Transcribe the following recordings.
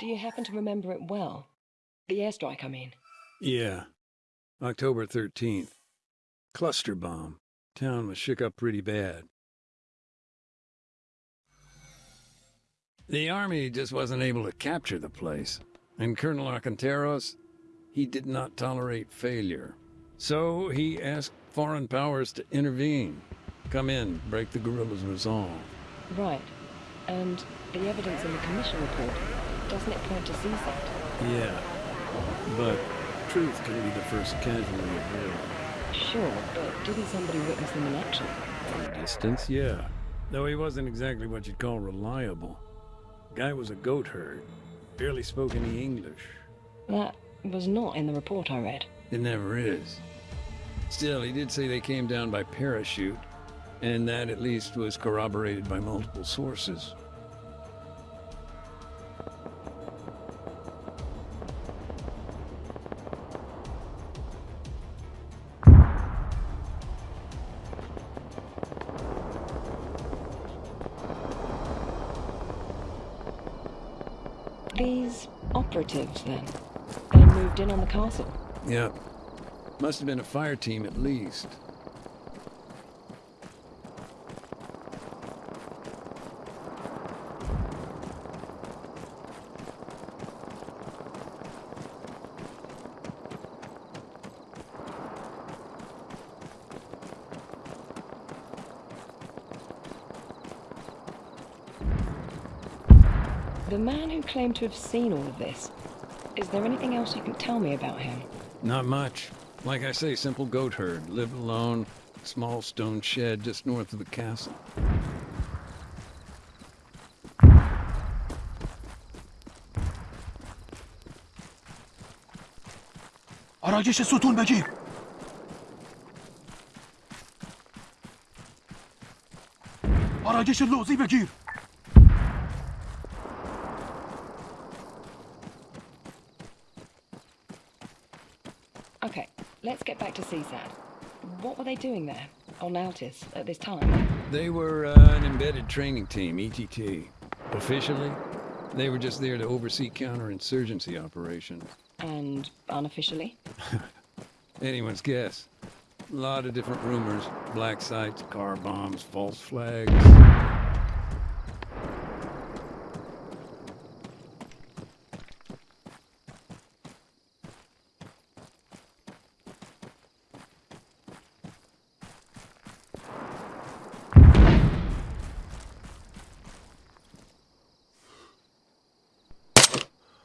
Do you happen to remember it well? The airstrike, I mean. Yeah. October 13th. Cluster bomb. Town was shook up pretty bad. The army just wasn't able to capture the place. And Colonel Akhanteros, he did not tolerate failure. So he asked foreign powers to intervene. Come in, break the guerrillas' resolve. Right. And the evidence in the commission report, doesn't it point to CSAT? Yeah. But truth can be the first casualty of war. Sure, but didn't somebody witness them in action? From a distance, yeah. Though he wasn't exactly what you'd call reliable. Guy was a goat herd. Barely spoke any English. That was not in the report I read. It never is. Still, he did say they came down by parachute, and that at least was corroborated by multiple sources. These operatives, then? They moved in on the castle? Yep. Must have been a fire team at least. The man who claimed to have seen all of this, is there anything else you can tell me about him? Not much. Like I say, simple goat herd. Lived alone. Small stone shed just north of the castle. آرایش ستون بگیر آرایش لوزی بگیر let's get back to CSAT. What were they doing there, on Altis, at this time? They were uh, an embedded training team, ETT. Officially, they were just there to oversee counterinsurgency operations. And unofficially? Anyone's guess. A lot of different rumors. Black sites, car bombs, false flags.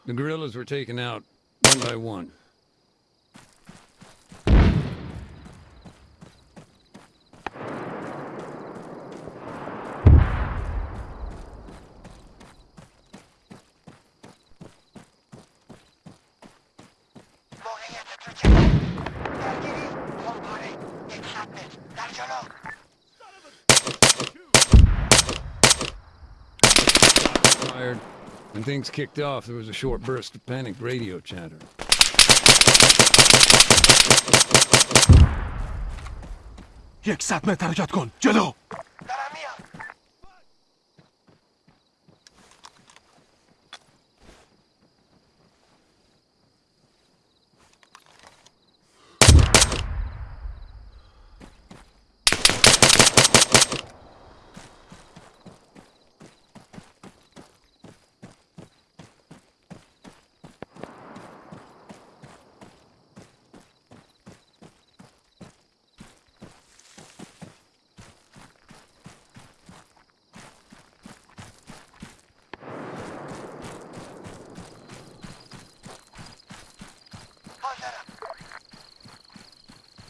The guerrillas were taken out one by one. Fired. When things kicked off, there was a short burst of panicked radio chatter. یک صد متر حرکت کن جلو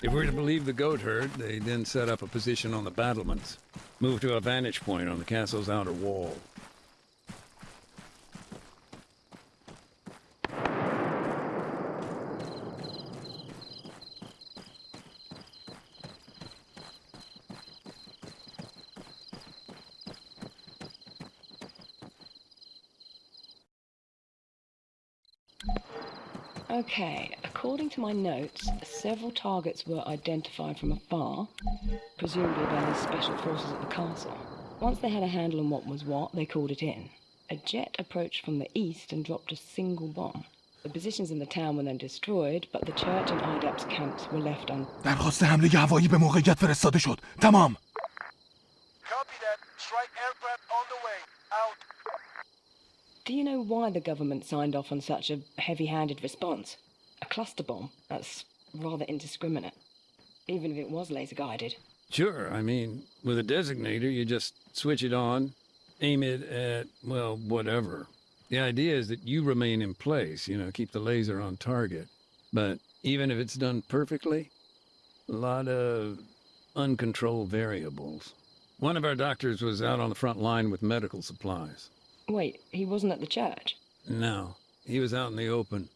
If we're to believe the goat herd, they then set up a position on the battlements, moved to a vantage point on the castle's outer wall. Okay, according to my notes, several targets were identified from afar, presumably by the special forces at the castle. Once they had a handle on what was what, they called it in. A jet approached from the east and dropped a single bomb. The positions in the town were then destroyed, but the church and IDAP's camps were left un... درخواست حمله هوایی به موقعیت فرستاده شد تمام Copy that. Strike aircraft do you know why the government signed off on such a heavy-handed response? A cluster bomb? That's rather indiscriminate. Even if it was laser-guided. Sure, I mean, with a designator, you just switch it on, aim it at, well, whatever. The idea is that you remain in place, you know, keep the laser on target. But even if it's done perfectly, a lot of uncontrolled variables. One of our doctors was out on the front line with medical supplies. Wait, he wasn't at the church? No, he was out in the open.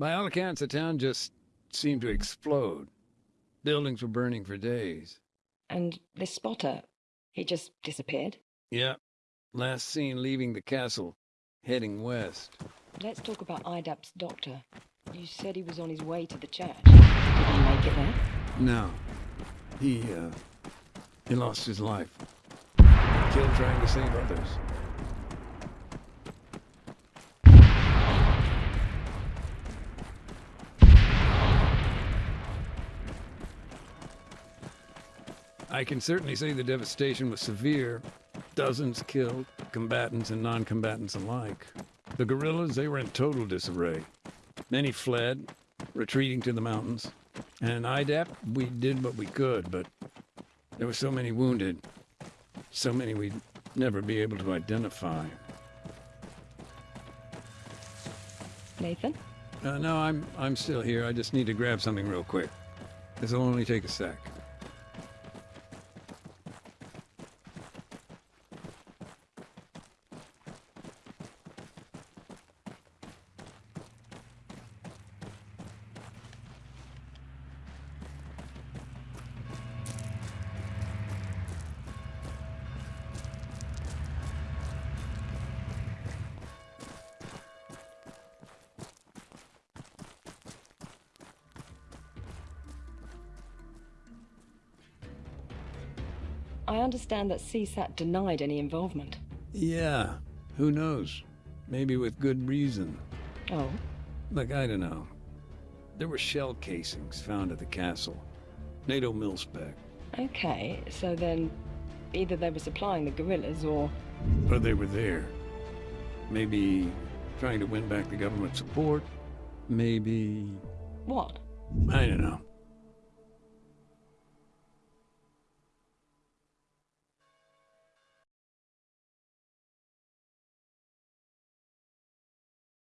By all accounts, the town just seemed to explode. Buildings were burning for days. And this spotter, he just disappeared? Yeah, last seen leaving the castle, heading west. Let's talk about IDAP's doctor. You said he was on his way to the church. Did he make it there? No, he, uh, he lost his life. Killed trying to save others. I can certainly say the devastation was severe. Dozens killed, combatants and non-combatants alike. The guerrillas, they were in total disarray. Many fled, retreating to the mountains. And IDAP, we did what we could, but there were so many wounded. So many we'd never be able to identify. Nathan? Uh, no, I'm I'm still here. I just need to grab something real quick. This'll only take a sec. I understand that CSAT denied any involvement. Yeah, who knows? Maybe with good reason. Oh, Look, I don't know. There were shell casings found at the castle. NATO mil-spec. okay. So then, either they were supplying the guerrillas or. Or they were there. Maybe trying to win back the government support. Maybe... What? I don't know.